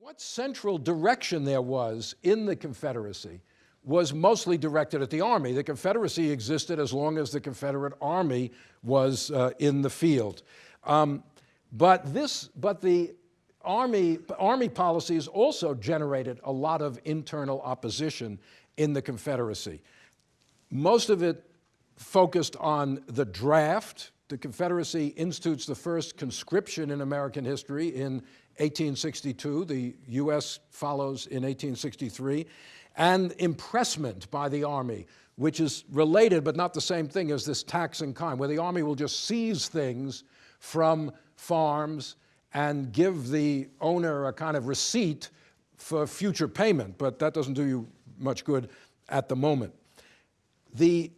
What central direction there was in the Confederacy was mostly directed at the Army. The Confederacy existed as long as the Confederate Army was uh, in the field. Um, but, this, but the Army, Army policies also generated a lot of internal opposition in the Confederacy. Most of it focused on the draft. The Confederacy institutes the first conscription in American history in 1862. The U.S. follows in 1863. And impressment by the Army, which is related but not the same thing as this tax in kind, where the Army will just seize things from farms and give the owner a kind of receipt for future payment, but that doesn't do you much good at the moment. The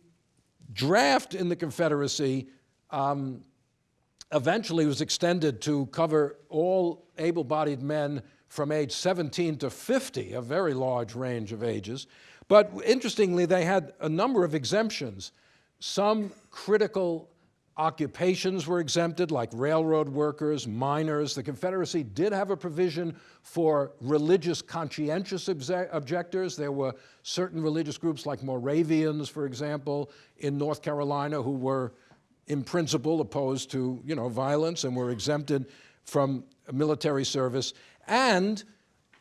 draft in the Confederacy um, eventually was extended to cover all able-bodied men from age 17 to 50, a very large range of ages. But interestingly, they had a number of exemptions. Some critical occupations were exempted, like railroad workers, miners. The Confederacy did have a provision for religious conscientious objectors. There were certain religious groups like Moravians, for example, in North Carolina who were in principle opposed to you know, violence and were exempted from military service. And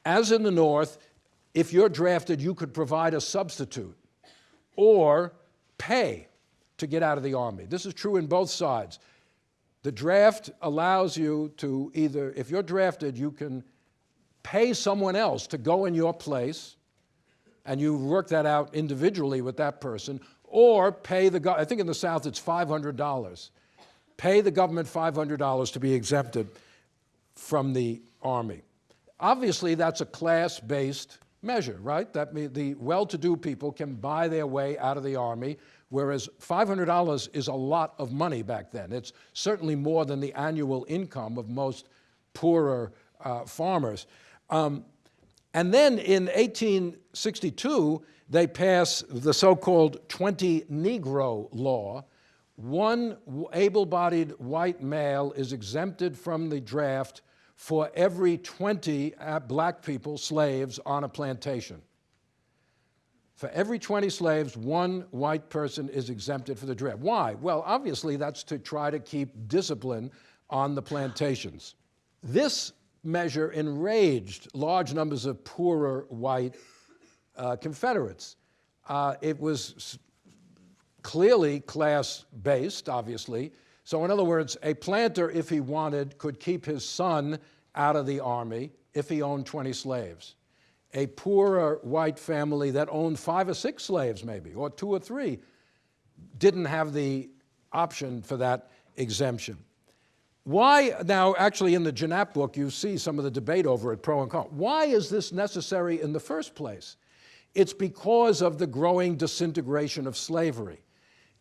as in the North, if you're drafted, you could provide a substitute or pay to get out of the Army. This is true in both sides. The draft allows you to either, if you're drafted, you can pay someone else to go in your place, and you work that out individually with that person, or pay the, I think in the South it's $500. Pay the government $500 to be exempted from the Army. Obviously, that's a class-based measure, right? That means the well-to-do people can buy their way out of the Army, whereas $500 is a lot of money back then. It's certainly more than the annual income of most poorer uh, farmers. Um, and then in 1862, they pass the so-called 20 Negro law. One able-bodied white male is exempted from the draft for every 20 uh, black people, slaves, on a plantation. For every 20 slaves, one white person is exempted for the draft. Why? Well, obviously that's to try to keep discipline on the plantations. This measure enraged large numbers of poorer white uh, Confederates. Uh, it was clearly class-based, obviously. So in other words, a planter, if he wanted, could keep his son out of the army if he owned 20 slaves. A poorer white family that owned five or six slaves maybe, or two or three, didn't have the option for that exemption. Why, now actually in the Jeannap book you see some of the debate over it, pro and con. Why is this necessary in the first place? It's because of the growing disintegration of slavery.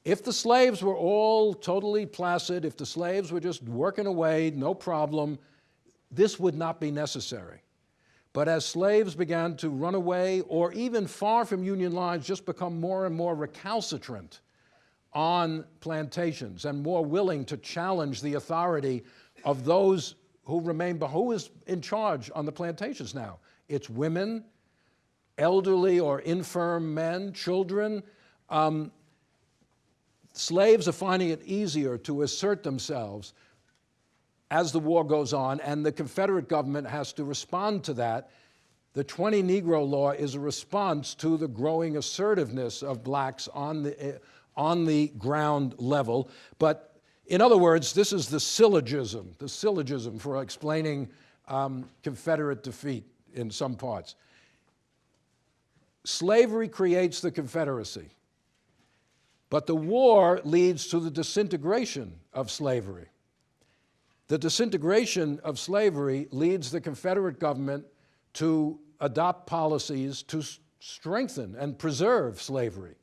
If the slaves were all totally placid, if the slaves were just working away, no problem, this would not be necessary. But as slaves began to run away or even far from Union lines, just become more and more recalcitrant on plantations and more willing to challenge the authority of those who remain, But who is in charge on the plantations now? It's women, elderly or infirm men, children. Um, slaves are finding it easier to assert themselves as the war goes on, and the Confederate government has to respond to that. The 20 Negro Law is a response to the growing assertiveness of blacks on the, uh, on the ground level. But in other words, this is the syllogism, the syllogism for explaining um, Confederate defeat in some parts. Slavery creates the Confederacy, but the war leads to the disintegration of slavery. The disintegration of slavery leads the Confederate government to adopt policies to strengthen and preserve slavery.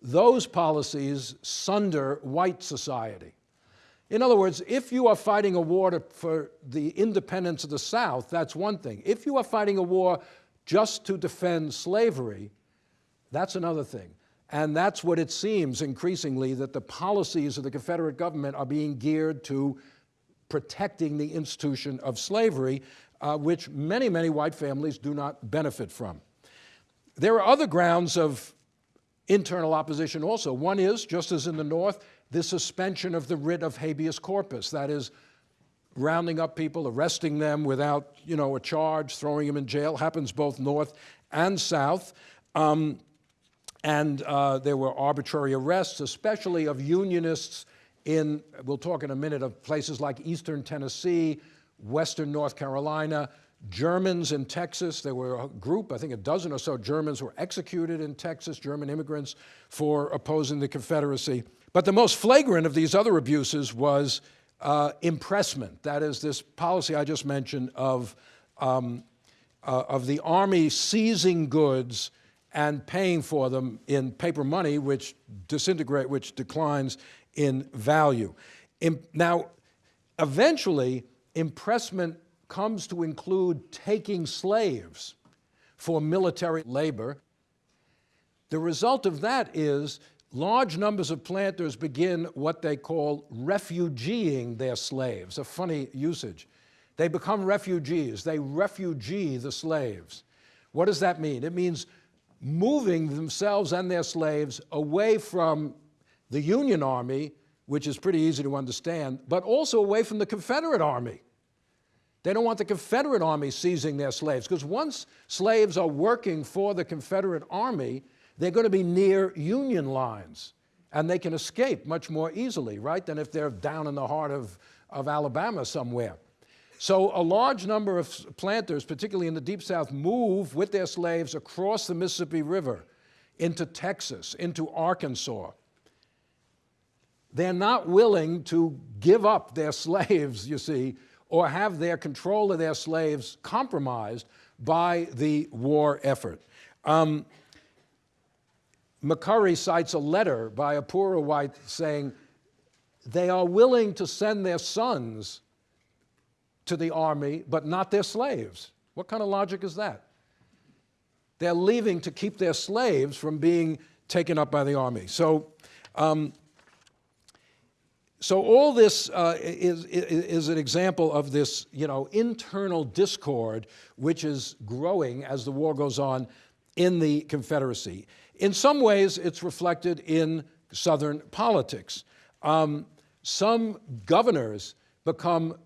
Those policies sunder white society. In other words, if you are fighting a war to, for the independence of the South, that's one thing. If you are fighting a war just to defend slavery, that's another thing. And that's what it seems increasingly that the policies of the Confederate government are being geared to protecting the institution of slavery. uh, which many, many white families do not benefit from. There are other grounds of internal opposition also. One is, just as in the North, the suspension of the writ of habeas corpus, that is, rounding up people, arresting them without, you know, a charge, throwing them in jail, happens both north and south. Um, and uh, there were arbitrary arrests, especially of unionists in, we'll talk in a minute, of places like eastern Tennessee, western North Carolina, Germans in Texas. There were a group, I think a dozen or so Germans were executed in Texas, German immigrants, for opposing the Confederacy. But the most flagrant of these other abuses was uh, impressment. That is this policy I just mentioned of, um, uh, of the Army seizing goods and paying for them in paper money, which disintegrate, which declines in value. In, now, eventually, impressment comes to include taking slaves for military labor. The result of that is large numbers of planters begin what they call refugeeing their slaves, a funny usage. They become refugees. They refugee the slaves. What does that mean? It means moving themselves and their slaves away from the Union Army, which is pretty easy to understand, but also away from the Confederate Army. They don't want the Confederate Army seizing their slaves, because once slaves are working for the Confederate Army, they're going to be near Union lines, and they can escape much more easily, right, than if they're down in the heart of, of Alabama somewhere. So a large number of planters, particularly in the Deep South, move with their slaves across the Mississippi River into Texas, into Arkansas. They're not willing to give up their slaves, you see, or have their control of their slaves compromised by the war effort. Um, McCurry cites a letter by a poorer white saying they are willing to send their sons to the army, but not their slaves. What kind of logic is that? They're leaving to keep their slaves from being taken up by the army. So, um, so all this uh, is, is an example of this, you know, internal discord which is growing as the war goes on in the Confederacy. In some ways, it's reflected in Southern politics. Um, some governors become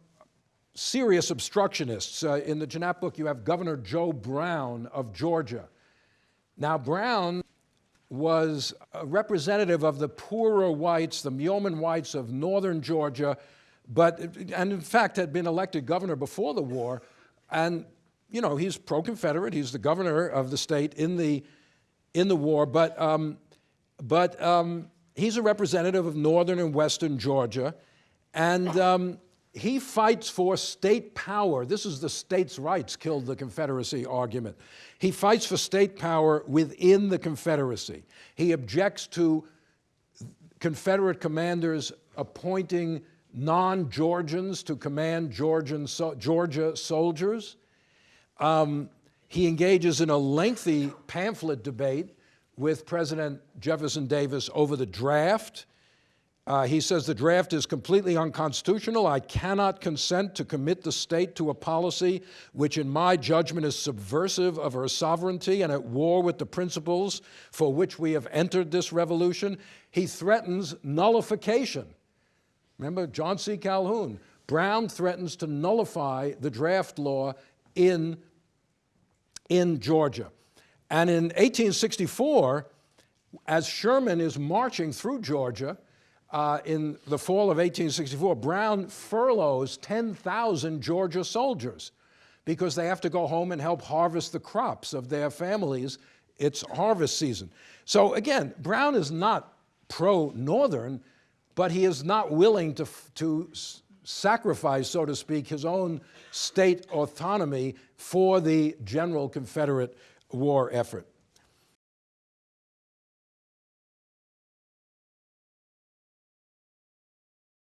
serious obstructionists. Uh, in the Jeannette book, you have Governor Joe Brown of Georgia. Now, Brown was a representative of the poorer whites, the yeoman whites of northern Georgia, but, and in fact had been elected governor before the war. And, you know, he's pro-Confederate. He's the governor of the state in the in the war, but, um, but um, he's a representative of northern and western Georgia, and um, he fights for state power. This is the states' rights killed the Confederacy argument. He fights for state power within the Confederacy. He objects to Confederate commanders appointing non-Georgians to command Georgian so Georgia soldiers. Um, he engages in a lengthy pamphlet debate with President Jefferson Davis over the draft. Uh, he says the draft is completely unconstitutional. I cannot consent to commit the state to a policy which, in my judgment, is subversive of her sovereignty and at war with the principles for which we have entered this revolution. He threatens nullification. Remember John C. Calhoun. Brown threatens to nullify the draft law in in Georgia. And in 1864, as Sherman is marching through Georgia, uh, in the fall of 1864, Brown furloughs 10,000 Georgia soldiers because they have to go home and help harvest the crops of their families. It's harvest season. So again, Brown is not pro-Northern, but he is not willing to, to sacrifice, so to speak, his own state autonomy for the general Confederate war effort.